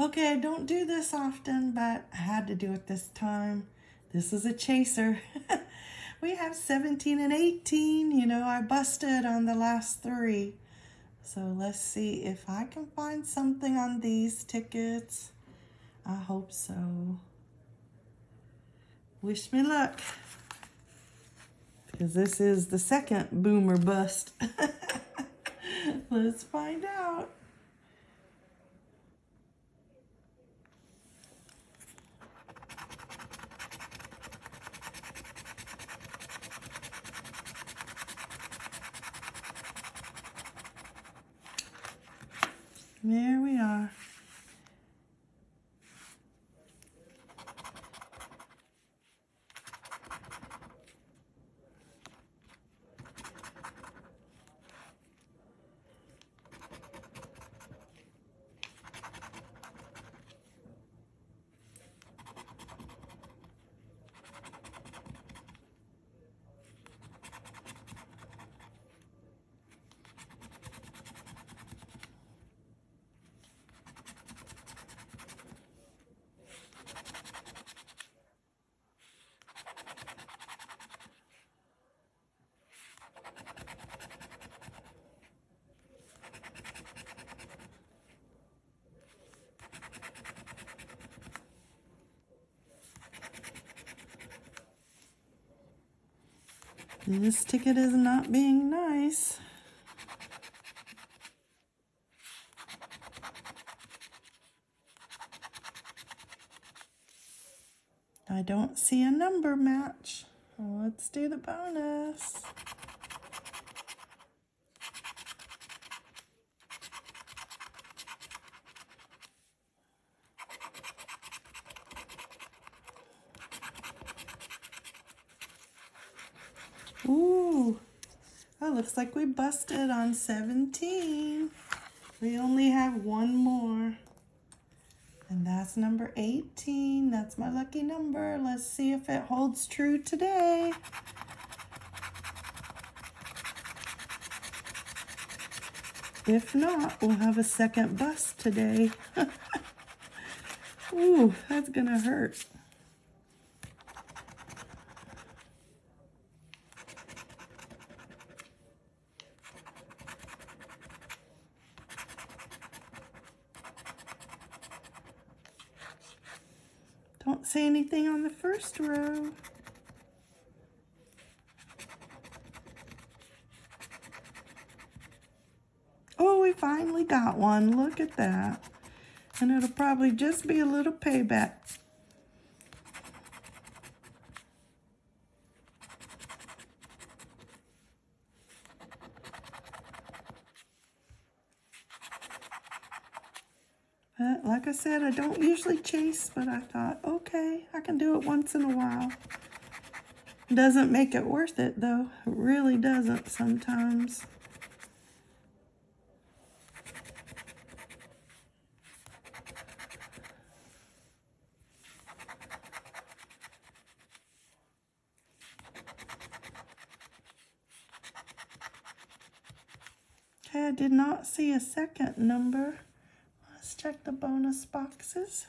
Okay, I don't do this often, but I had to do it this time. This is a chaser. we have 17 and 18. You know, I busted on the last three. So let's see if I can find something on these tickets. I hope so. Wish me luck. Because this is the second boomer bust. let's find out. There we are. This ticket is not being nice. I don't see a number match. Let's do the bonus. Ooh, looks like we busted on 17. We only have one more. And that's number 18. That's my lucky number. Let's see if it holds true today. If not, we'll have a second bust today. Ooh, that's gonna hurt. Don't say anything on the first row. Oh, we finally got one. Look at that. And it'll probably just be a little payback. But like I said, I don't usually chase, but I thought, okay, I can do it once in a while. Doesn't make it worth it, though. It really doesn't sometimes. Okay, I did not see a second number. Check the bonus boxes.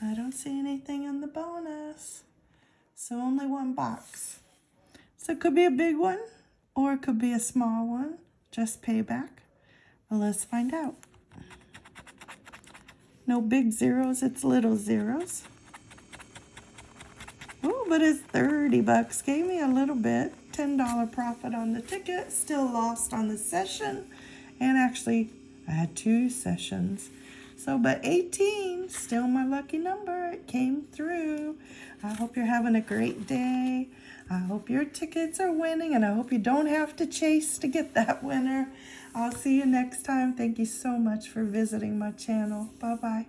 I don't see anything in the bonus. So only one box. So it could be a big one or it could be a small one. Just payback. Well, let's find out. No big zeros, it's little zeros. Oh, but it's 30 bucks. Gave me a little bit. $10 profit on the ticket. Still lost on the session. And actually, I had two sessions. So, but 18, still my lucky number. It came through. I hope you're having a great day. I hope your tickets are winning, and I hope you don't have to chase to get that winner. I'll see you next time. Thank you so much for visiting my channel. Bye-bye.